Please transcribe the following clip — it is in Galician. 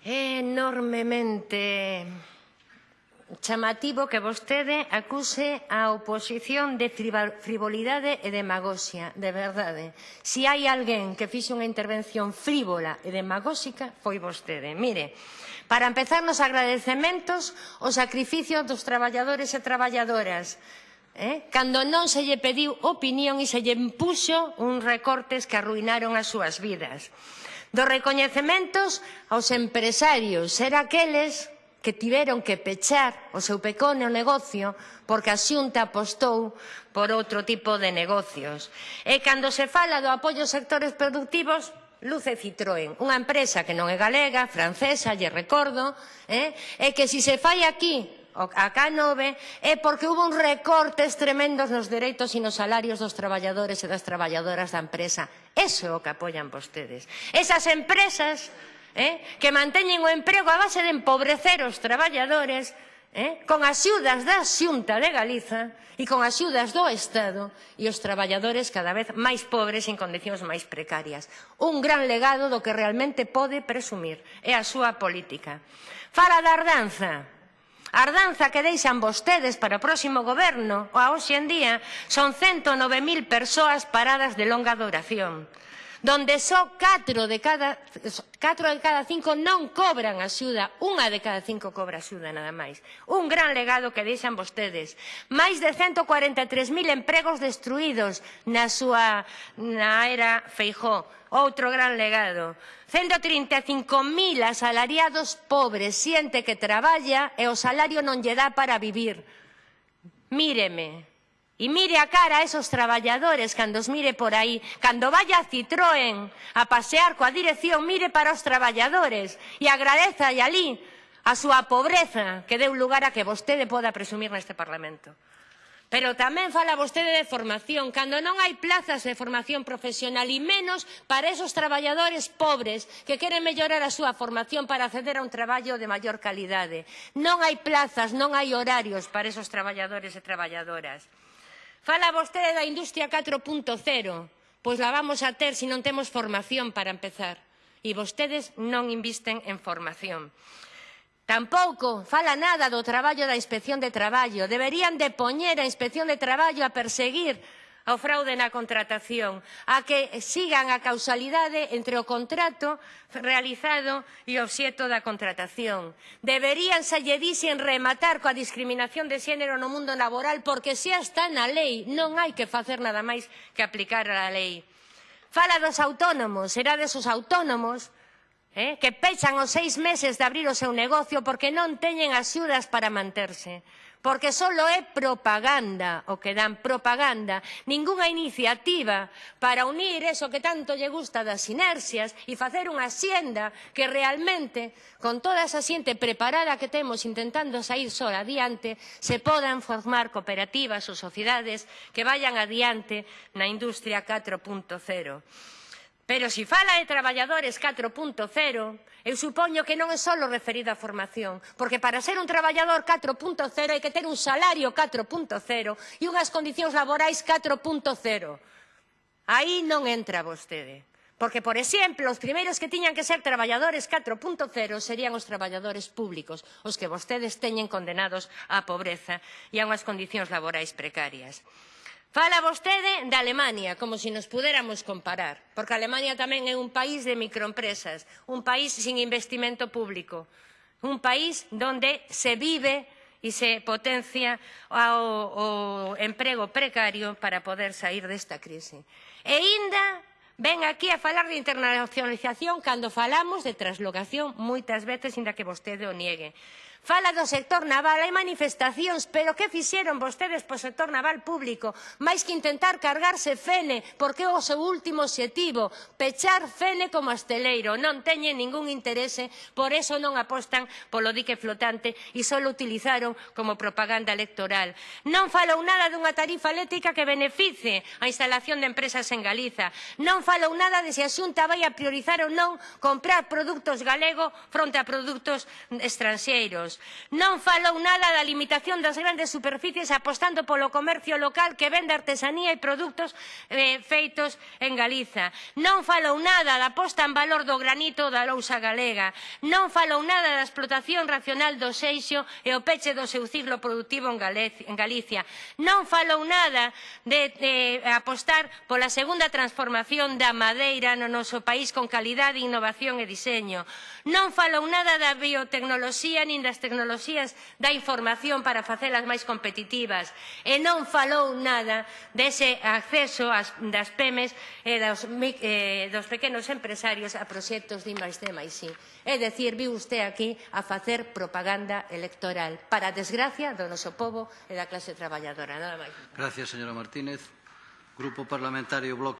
É enormemente chamativo que vostede acuse a oposición de frivolidade e demagoxia, de verdade. Si hai alguén que fixe unha intervención frívola e demagóxica, foi vostede. Mire, para empezar nos agradecementos o sacrificio dos traballadores e traballadoras, eh? cando non se lle pediu opinión e se lle impuxo uns recortes que arruinaron as súas vidas dos recoñecementos aos empresarios ser aqueles que tiveron que pechar o seu pecone o negocio porque a Xunta apostou por outro tipo de negocios. E cando se fala do apoio aos sectores productivos, Luce Citroën, unha empresa que non é galega, francesa, lle recordo, eh? e que se se fai aquí a K9 é porque hubo uns recortes tremendos nos dereitos e nos salarios dos traballadores e das traballadoras da empresa. Eso é o que apoian vostedes. Esas empresas eh, que manteñen o emprego a base de empobrecer os traballadores eh, con axudas da Xunta de Galiza e con axudas do Estado e os traballadores cada vez máis pobres en condicións máis precarias. Un gran legado do que realmente pode presumir é a súa política. Fala da ardanza. A ardanza que deixan vostedes para o próximo goberno, a hoxe en día, son 109.000 persoas paradas de longa duración donde só 4 de cada 4 de cada 5 non cobran axuda, unha de cada 5 cobra axuda nada máis. Un gran legado que deixan vostedes. Máis de 143.000 empregos destruídos na súa na era Feijó. Outro gran legado. 135.000 asalariados pobres, xente que traballa e o salario non lle dá para vivir. Míreme, E mire a cara a esos traballadores cando os mire por aí, cando vaya a Citroën a pasear coa dirección, mire para os traballadores e agradeza e alí a súa pobreza que deu lugar a que vostede poda presumir neste Parlamento. Pero tamén fala vostede de formación, cando non hai plazas de formación profesional e menos para esos traballadores pobres que queren mellorar a súa formación para acceder a un traballo de maior calidade. Non hai plazas, non hai horarios para esos traballadores e traballadoras. Fala vostede da industria 4.0, pois la vamos a ter se non temos formación para empezar. E vostedes non invisten en formación. Tampouco fala nada do traballo da Inspección de Traballo. Deberían de poñer a Inspección de Traballo a perseguir ao fraude na contratación, a que sigan a causalidade entre o contrato realizado e o obxeto da contratación. Deberían salle dicen rematar coa discriminación de xénero no mundo laboral porque xa está na lei, non hai que facer nada máis que aplicar a lei. Fala dos autónomos, será desos autónomos eh, que pechan os seis meses de abrir o seu negocio porque non teñen axudas para manterse porque solo é propaganda o que dan, propaganda, ningunha iniciativa para unir eso que tanto lle gusta das inercias e facer unha xenda que realmente, con toda esa xente preparada que temos intentando sair só adiante, se podan formar cooperativas ou sociedades que vayan adiante na industria 4.0. Pero se fala de traballadores 4.0, eu supoño que non é só referido á formación, porque para ser un traballador 4.0 hai que ter un salario 4.0 e unhas condicións laborais 4.0. Aí non entra vostede. Porque, por exemplo, os primeiros que tiñan que ser traballadores 4.0 serían os traballadores públicos, os que vostedes teñen condenados á pobreza e a unhas condicións laborais precarias. Fala vostede de Alemania, como se nos pudéramos comparar, porque Alemania tamén é un país de microempresas, un país sin investimento público, un país donde se vive e se potencia o, o emprego precario para poder sair desta crise. E ainda ven aquí a falar de internacionalización cando falamos de traslocación moitas veces, inda que vostede o niegue. Fala do sector naval, hai manifestacións, pero que fixeron vostedes po sector naval público? Mais que intentar cargarse Fene, porque é o seu último objetivo, pechar Fene como asteleiro. Non teñen ningún interese, por eso non apostan polo dique flotante e só utilizaron como propaganda electoral. Non falou nada dunha tarifa eléctrica que beneficie a instalación de empresas en Galiza. Non falou nada de se a Xunta vai a priorizar ou non comprar produtos galego fronte a produtos estranxeiros anos. Non falou nada da limitación das grandes superficies apostando polo comercio local que vende artesanía e produtos eh, feitos en Galiza. Non falou nada da posta en valor do granito da lousa galega. Non falou nada da explotación racional do seixo e o peche do seu ciclo productivo en, en Galicia. Non falou nada de, de apostar pola segunda transformación da madeira no noso país con calidade, innovación e diseño. Non falou nada da biotecnoloxía nin das tecnoloxías da información para facelas máis competitivas. E non falou nada dese acceso as, das PEMES e dos, eh, dos pequenos empresarios a proxectos de I+D+I. É dicir, viu usted aquí a facer propaganda electoral para desgracia do noso povo e da clase traballadora. Nada máis. Gracias, señora Martínez. Grupo Parlamentario Bloque.